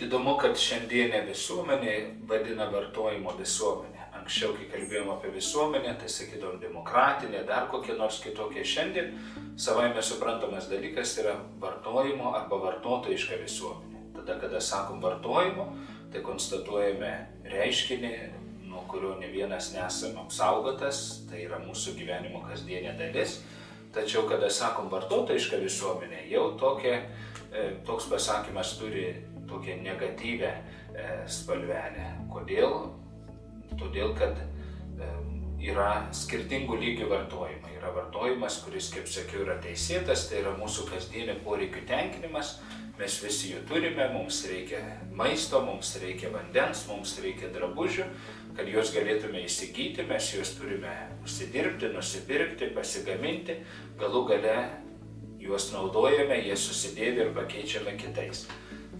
Įdomu, kad šiandienė visuomenė vadina vartojimo visuomenė. Anksčiau, kai kalbėjom apie visuomenę, tai sakydom demokratinė, dar kokie nors kitokie. Šiandien savaime suprantamas dalykas yra vartojimo arba vartotojiška visuomenė. Tada, kada sakom vartojimo, tai konstatuojame reiškinį, nuo kurio ne vienas nesame apsaugotas, tai yra mūsų gyvenimo kasdienė dalis. Tačiau, kada sakom vartotojiška visuomenė, jau tokia, e, toks pasakymas turi tokią negatyvę e, spalvelę. Kodėl? Todėl, kad e, yra skirtingų lygių vartojimai. Yra vartojimas, kuris, kaip sakiau, yra teisėtas, tai yra mūsų kasdienio poreikių tenkinimas. Mes visi jų turime, mums reikia maisto, mums reikia vandens, mums reikia drabužių, kad juos galėtume įsigyti, mes juos turime užsidirbti, nusipirkti, pasigaminti, galų gale juos naudojame, jie susidėvi ir pakeičiame kitais.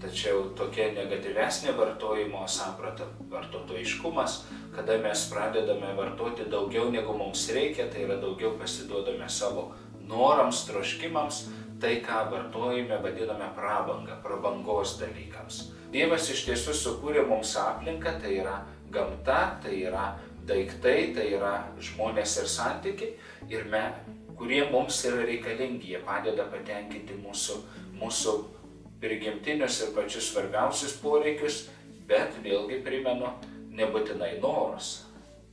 Tačiau tokia negatyvesnė vartojimo samprata, vartotojiškumas, kada mes pradedame vartoti daugiau negu mums reikia, tai yra daugiau pasiduodame savo norams, troškimams, tai ką vartojime vadiname prabanga, prabangos dalykams. Dievas iš tiesų sukūrė mums aplinką, tai yra gamta, tai yra daiktai, tai yra žmonės ir santykiai, ir me, kurie mums yra reikalingi, jie padeda patenkinti mūsų, mūsų prigimtinius ir pačius svarbiausius poreikius, bet vėlgi primenu, nebūtinai norus.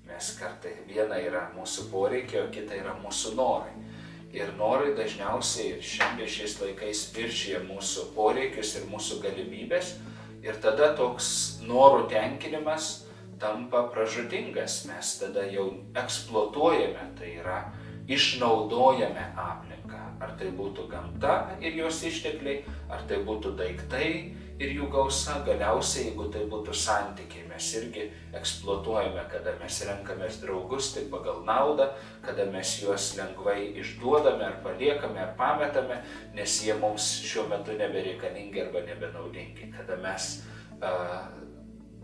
Mes kartai viena yra mūsų poreikiai, o kita yra mūsų norai. Ir norai dažniausiai ir šiandien šiais laikais viršyje mūsų poreikius ir mūsų galimybės. Ir tada toks norų tenkinimas tampa pražudingas. Mes tada jau eksploatuojame, tai yra išnaudojame aplinką. Ar tai būtų gamta ir jos ištekliai, ar tai būtų daiktai ir jų gausa, galiausiai jeigu tai būtų santykiai, mes irgi eksploatuojame, kada mes renkamės draugus tik pagal naudą, kada mes juos lengvai išduodame ar paliekame ar pametame, nes jie mums šiuo metu nebereikalingi arba nebenaudingi, kada mes uh,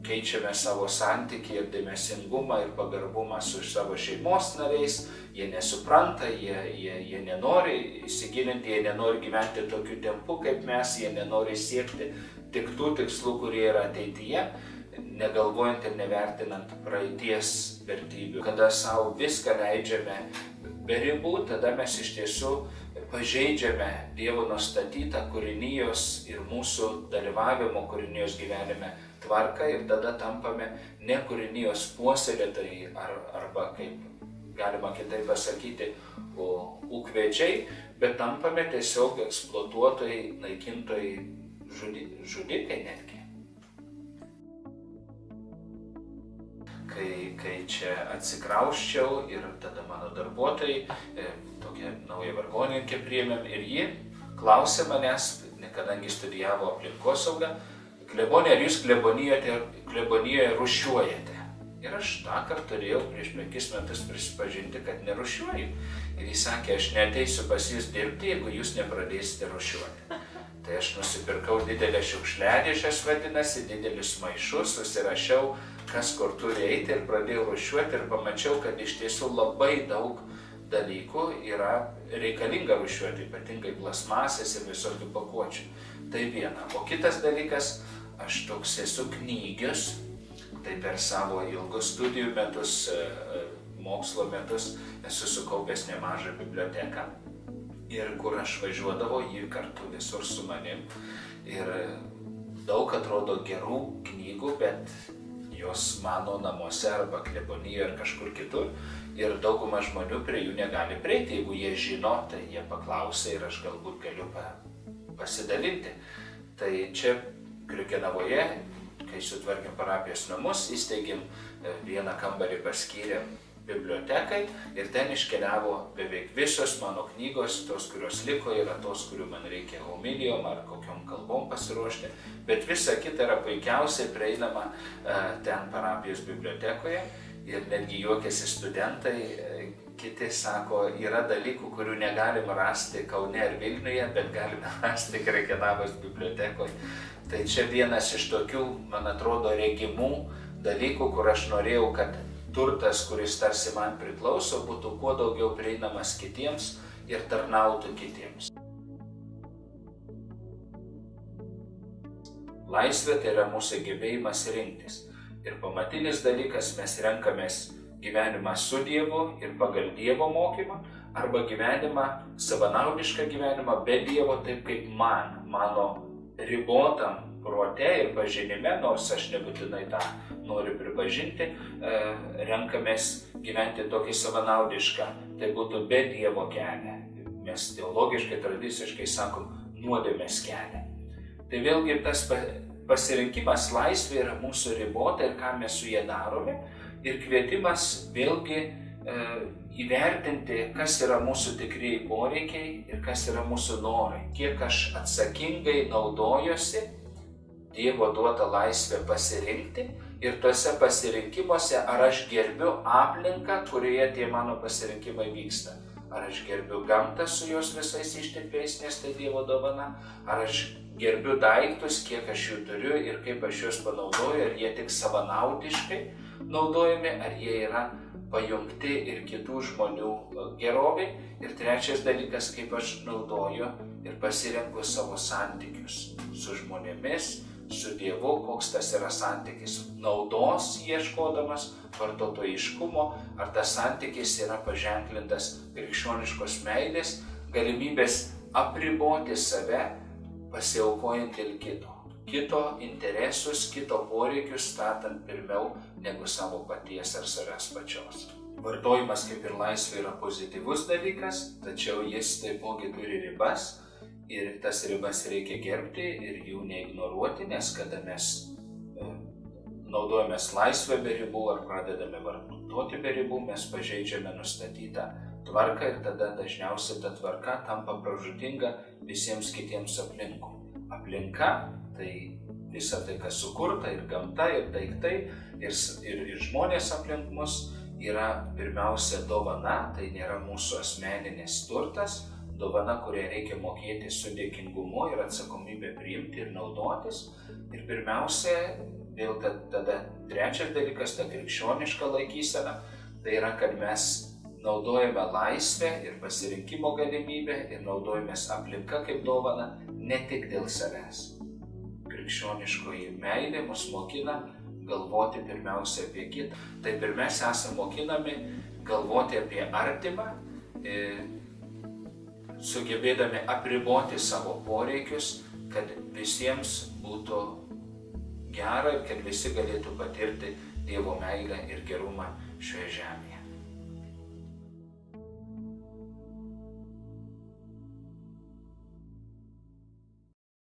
keičiame savo santykį ir dėmesingumą ir pagarbumą su savo šeimos nariais, jie nesupranta, jie, jie, jie nenori įsigilinti, jie nenori gyventi tokiu tempu kaip mes, jie nenori siekti tik tų tikslų, kurie yra ateityje, negalvojant ir nevertinant praeities vertybių. Kada savo viską leidžiame be ribų, tada mes iš tiesų pažeidžiame Dievo nustatytą kūrinijos ir mūsų dalyvavimo kūrinijos gyvenime tvarką ir tada tampame ne kūrinijos puoselėtojai ar, arba kaip galima kitaip pasakyti, ūkvečiai, bet tampame tiesiog eksploatuotojai, naikintojai, žudi, žudikai netgi. Kai, kai čia atsikrauščiau ir tada mano darbuotojai, e, tokia nauja vargoninkė priėmėm ir ji klausė manęs, kadangi studijavo aplinkosaugą, klebonė, ar jūs klebonijoje rušiuojate? Ir aš tą kartą turėjau prieš penkis metus prisipažinti, kad nerušiuoju. Ir jis sakė, aš neteisiu pas jūs dirbti, jeigu jūs nepradėsite rušiuoti. Tai aš nusipirkau didelę šiukšliadėžės, vadinasi, didelius maišus, susirašiau, kas kur turi eiti ir pradėjau rušiuoti ir pamačiau, kad iš tiesų labai daug dalykų yra reikalinga rušiuoti, ypatingai plasmasės ir visokių pakuočių. Tai viena. O kitas dalykas, aš toks esu knygius, tai per savo ilgus studijų metus, e, e, mokslo metus esu sukaupęs nemažą biblioteką. Ir kur aš važiuodavau, ji kartu visur su manim. Ir daug atrodo gerų knygų, bet jos mano namuose arba klebonijoje ar kažkur kitur. Ir dauguma žmonių prie jų negali prieiti. Jeigu jie žino, tai jie paklausia ir aš galbūt galiu pasidalinti. Tai čia Kriukenavoje kai sutvarkėm parapijos namus, įsteigėm e, vieną kambarį paskyrėm bibliotekai ir ten iškeliavo beveik visos mano knygos, tos, kurios liko, yra tos, kurių man reikia homilijom ar kokiom kalbom pasiruošti, bet visa kita yra puikiausiai prieinama e, ten parapijos bibliotekoje ir netgi juokiasi studentai, e, kiti sako, yra dalykų, kurių negalim rasti Kaune ar Vilniuje, bet galime rasti Krekenavos bibliotekoje. Tai čia vienas iš tokių, man atrodo, regimų dalykų, kur aš norėjau, kad turtas, kuris tarsi man priklauso, būtų kuo daugiau prieinamas kitiems ir tarnautų kitiems. Laisvė tai yra mūsų gebėjimas rinktis. Ir pamatinis dalykas mes renkamės gyvenimą su Dievu ir pagal Dievo mokymą, arba gyvenimą, savanaudišką gyvenimą be Dievo, taip kaip man, mano ribotam prote ir pažinime, nors aš nebūtinai tą noriu pripažinti, e, renkamės gyventi tokį savanaudišką, tai būtų be Dievo kelią. Mes teologiškai, tradiciškai sakom, nuodėmės kelią. Tai vėlgi tas pasirinkimas laisvė yra mūsų ribota ir ką mes su jie darome. Ir kvietimas vėlgi e, įvertinti, kas yra mūsų tikrieji poreikiai ir kas yra mūsų norai. Kiek aš atsakingai naudojuosi Dievo duotą laisvę pasirinkti ir tuose pasirinkimuose, ar aš gerbiu aplinką, kurioje tie mano pasirinkimai vyksta. Ar aš gerbiu gamtą su jos visais ištekliais, nes tai Dievo dovana, ar aš gerbiu daiktus, kiek aš jų turiu ir kaip aš juos panaudoju, ar jie tik savanaudiškai naudojami, ar jie yra pajungti ir kitų žmonių geroviai. Ir trečias dalykas, kaip aš naudoju ir pasirenku savo santykius su žmonėmis, su Dievu, koks tas yra santykis. Naudos ieškodamas, vartotojiškumo, ar tas santykis yra paženklintas krikščioniškos meilės, galimybės apriboti save pasiaukojant dėl kito. Kito interesus, kito poreikius statant pirmiau negu savo paties ar savęs pačios. Vartojimas kaip ir laisvė yra pozityvus dalykas, tačiau jis taipogi turi ribas ir tas ribas reikia gerbti ir jų neignoruoti, nes kada mes e, naudojamės laisvę be ribų ar pradedame vartoti be ribų, mes pažeidžiame nustatytą tvarką ir tada dažniausiai ta tvarka tampa pražutinga visiems kitiems aplinkui. Aplinka tai visa tai, kas sukurta ir gamta, ir daiktai, ir, ir, ir žmonės aplink mus yra pirmiausia dovana, tai nėra mūsų asmeninės turtas, dovana, kurią reikia mokėti su dėkingumu ir atsakomybė priimti ir naudotis. Ir pirmiausia, vėl tada trečias dalykas, ta krikščioniška laikysena, tai yra, kad mes naudojame laisvę ir pasirinkimo galimybę ir naudojamės aplinka kaip dovana ne tik dėl savęs. Krikščioniškoji meilė mus mokina galvoti pirmiausia apie kitą. Taip ir mes esame mokinami galvoti apie artimą, e, sugebėdami apriboti savo poreikius, kad visiems būtų gera ir kad visi galėtų patirti Dievo meilę ir gerumą šioje žemėje.